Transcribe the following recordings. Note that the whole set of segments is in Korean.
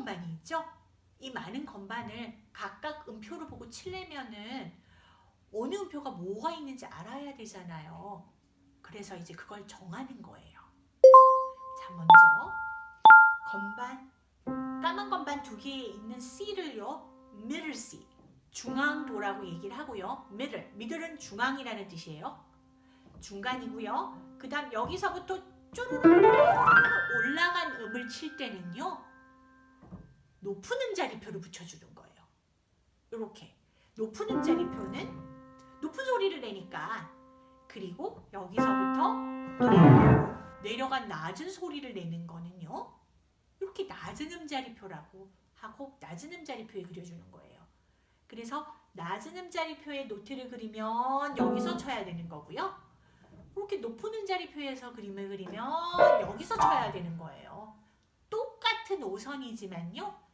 건반이 있죠? 이 많은 건반을 각각 음표로 보고 칠려면은 어느 음표가 뭐가 있는지 알아야 되잖아요. 그래서 이제 그걸 정하는 거예요. 자, 먼저 건반 까만 건반 두 개에 있는 C를요. middle C 중앙도라고 얘기를 하고요. middle, middle은 중앙이라는 뜻이에요. 중간이고요. 그 다음 여기서부터 쪼르르 올라간 음을 칠 때는요. 높은 음자리표를 붙여주는 거예요. 이렇게 높은 음자리표는 높은 소리를 내니까 그리고 여기서부터 내려간 낮은 소리를 내는 거는요. 이렇게 낮은 음자리표라고 하고 낮은 음자리표에 그려주는 거예요. 그래서 낮은 음자리표에 노트를 그리면 여기서 쳐야 되는 거고요. 이렇게 높은 음자리표에서 그림을 그리면 여기서 쳐야 되는 거예요. 똑같은 오선이지만요.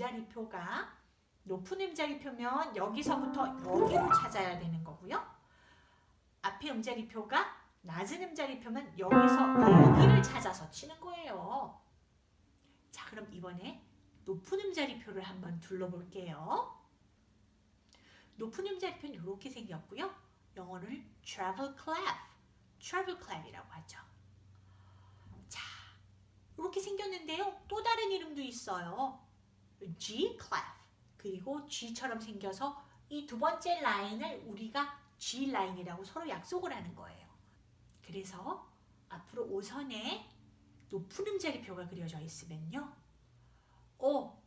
앞에 음자리표가 높은 음자리표면 여기서부터 여기로 찾아야 되는 거고요. 앞에 음자리표가 낮은 음자리표면 여기서 여기를 찾아서 치는 거예요. 자, 그럼 이번에 높은 음자리표를 한번 둘러볼게요. 높은 음자리표는 이렇게 생겼고요. 영어를 travel clef, travel clef이라고 하죠. 자, 이렇게 생겼는데요. 또 다른 이름도 있어요. G clef. 그리고 G처럼 생겨서 이 두 번째 라인을 우리가 G 라인이라고 서로 약속을 하는 거예요. 그래서 앞으로 5선에 높은 음자리표가 그려져 있으면요. 어,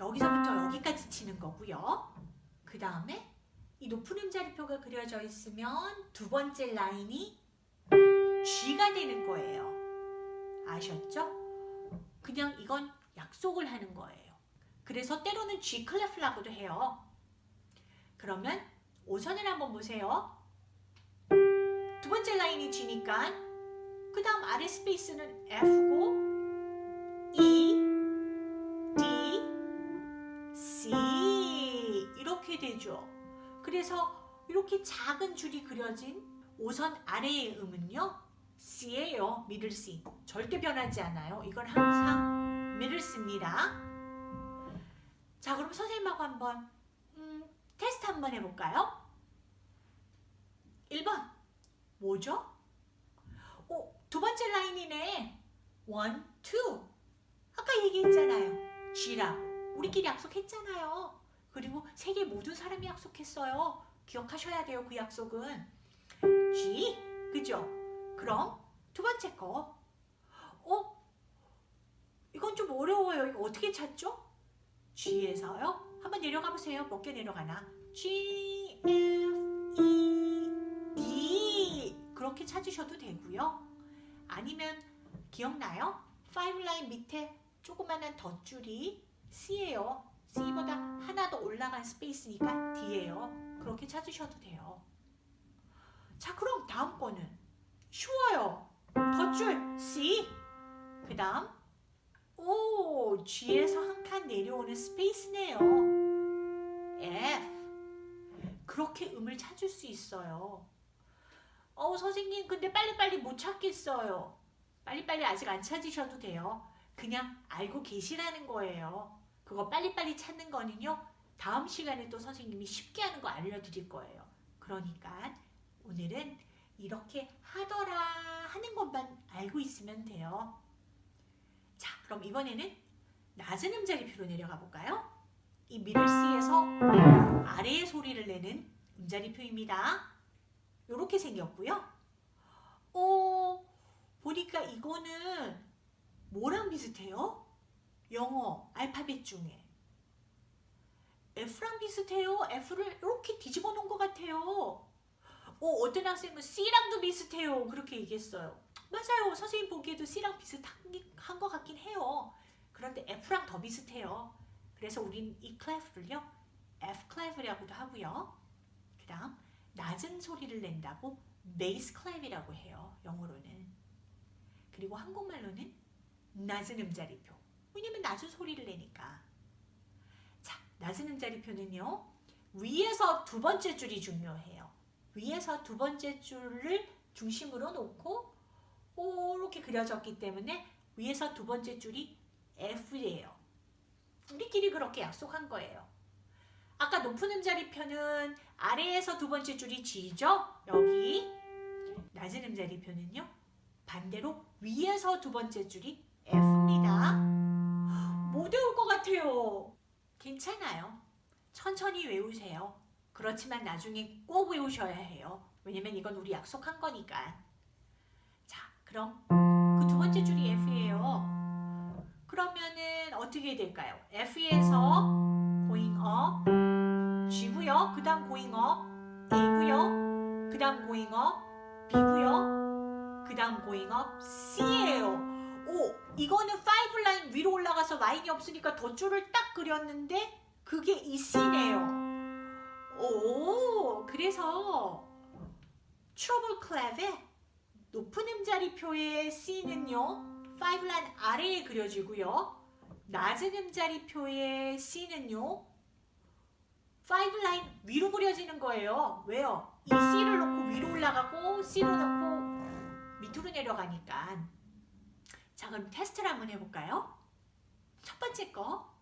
여기서부터 여기까지 치는 거고요. 그 다음에 이 높은 음자리표가 그려져 있으면 두 번째 라인이 G가 되는 거예요. 아셨죠? 그냥 이건 약속을 하는 거예요. 그래서 때로는 G 클래프라고도 해요. 그러면 5선을 한번 보세요. 두 번째 라인이 G니까 그 다음 아래 스페이스는 F고 E, D, C 이렇게 되죠. 그래서 이렇게 작은 줄이 그려진 5선 아래의 음은요. C예요. 미들 C. 절대 변하지 않아요. 이건 항상 미들 C입니다. 자, 그럼 선생님하고 한번 음, 테스트 한번 해볼까요? 1번 뭐죠? 오, 두 번째 라인이네. 1, 2 아까 얘기했잖아요. G라고. 우리끼리 약속했잖아요. 그리고 세계 모든 사람이 약속했어요. 기억하셔야 돼요. 그 약속은. G. 그죠? 그럼 두 번째 거. 어? 이건 좀 어려워요. 이거 어떻게 찾죠? G에서요. 한번 내려가 보세요. 몇 개 내려가나? G, F, E, D. 그렇게 찾으셔도 되고요. 아니면 기억나요? 5 라인 밑에 조그만한 덧줄이 C예요. C보다 하나 더 올라간 스페이스니까 D예요. 그렇게 찾으셔도 돼요. 자, 그럼 다음 거는 쉬워요. 덧줄 C. 그 다음 오, G에서 한 칸 내려오는 스페이스네요. F. 그렇게 음을 찾을 수 있어요. 어, 선생님, 근데 빨리빨리 못 찾겠어요. 빨리빨리 아직 안 찾으셔도 돼요. 그냥 알고 계시라는 거예요. 그거 빨리빨리 찾는 거는요. 다음 시간에 또 선생님이 쉽게 하는 거 알려드릴 거예요. 그러니까 오늘은 이렇게 하더라 하는 것만 알고 있으면 돼요. 자, 그럼 이번에는 낮은 음자리표로 내려가 볼까요? 이 미들 C에서 아래의 소리를 내는 음자리표입니다. 이렇게 생겼고요. 어, 보니까 이거는 뭐랑 비슷해요? 영어 알파벳 중에 F랑 비슷해요. F를 이렇게 뒤집어 놓은 것 같아요. 어, 어떤 학생은 C랑도 비슷해요. 그렇게 얘기했어요. 맞아요. 선생님 보기에도 C랑 비슷한 것 같긴 해요. 그런데 F랑 더 비슷해요. 그래서 우린 이 clef를요. F clef라고도 하고요. 그 다음 낮은 소리를 낸다고 bass clef라고 해요. 영어로는. 그리고 한국말로는 낮은 음자리표. 왜냐면 낮은 소리를 내니까. 자, 낮은 음자리표는요. 위에서 두 번째 줄이 중요해요. 위에서 두 번째 줄을 중심으로 놓고 이렇게 그려졌기 때문에 위에서 두 번째 줄이 F예요. 우리끼리 그렇게 약속한 거예요. 아까 높은 음자리표는 아래에서 두 번째 줄이 G죠? 여기. 낮은 음자리표는요? 반대로 위에서 두 번째 줄이 F입니다. 못 외울 것 같아요. 괜찮아요. 천천히 외우세요. 그렇지만 나중에 꼭 외우셔야 해요. 왜냐면 이건 우리 약속한 거니까. 자, 그럼 그러면은 어떻게 될까요? F에서 going up G고요. 그 다음 going up A고요. 그 다음 going up B고요. 그 다음 going up C예요. 오, 이거는 5 라인 위로 올라가서 라인이 없으니까 덧줄을 딱 그렸는데 그게 이 C네요. 오, 그래서 treble clef의 높은 음자리표의 C는요. 5 라인 아래에 그려지고요. 낮은 음자리표의 C는요. 5 라인 위로 그려지는 거예요. 왜요? 이 C를 놓고 위로 올라가고 C로 놓고 밑으로 내려가니까. 자, 그럼 테스트를 한번 해볼까요? 첫 번째 거.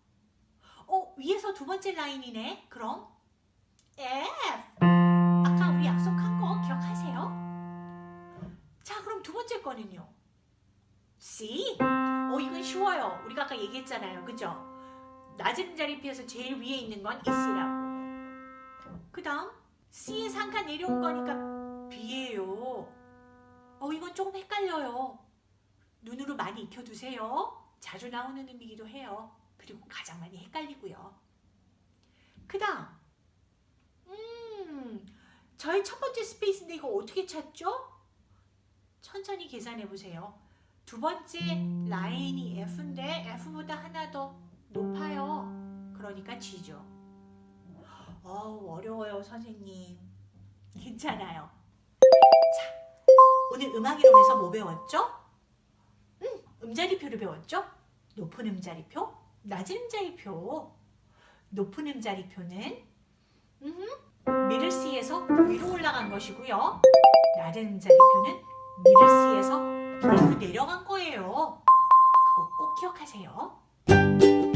어, 위에서 두 번째 라인이네. 그럼 F. 아까 우리 약속한 거 기억하세요? 자, 그럼 두 번째 거는요. C. 어, 이건 쉬워요. 우리가 아까 얘기했잖아요. 그죠? 낮은 자리표에서 제일 위에 있는 건이 C라고. 그 다음 한칸 내려온 거니까 B예요. 어, 이건 조금 헷갈려요. 눈으로 많이 익혀두세요. 자주 나오는 음이기도 해요. 그리고 가장 많이 헷갈리고요. 그 다음 음, 저희 첫 번째 space인데 이거 어떻게 찾죠? 천천히 계산해 보세요. 두 번째 라인이 F인데 F보다 하나 더 높아요. 그러니까 G죠. 어우, 어려워요, 선생님. 괜찮아요. 자, 오늘 음악이론에서 뭐 배웠죠? 음, 음자리표를 배웠죠? 높은 음자리표, 낮은 음자리표. 높은 음자리표는 음, 미들 C에서 위로 올라간 것이고요. 낮은 음자리표는 미들 C에서 밑으로 내려간 거예요. 그거 꼭 기억하세요.